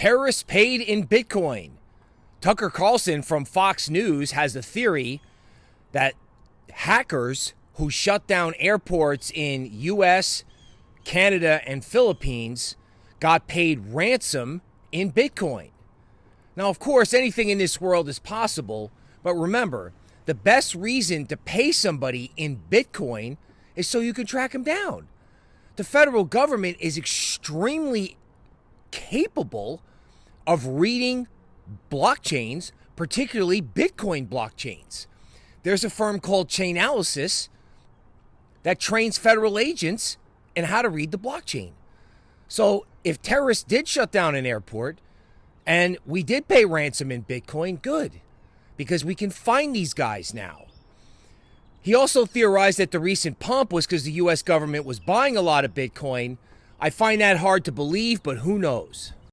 Terrorists paid in Bitcoin. Tucker Carlson from Fox News has a theory that hackers who shut down airports in US, Canada, and Philippines got paid ransom in Bitcoin. Now, of course, anything in this world is possible, but remember, the best reason to pay somebody in Bitcoin is so you can track them down. The federal government is extremely capable of reading blockchains, particularly Bitcoin blockchains. There's a firm called Chainalysis that trains federal agents in how to read the blockchain. So if terrorists did shut down an airport and we did pay ransom in Bitcoin, good, because we can find these guys now. He also theorized that the recent pump was because the US government was buying a lot of Bitcoin. I find that hard to believe, but who knows?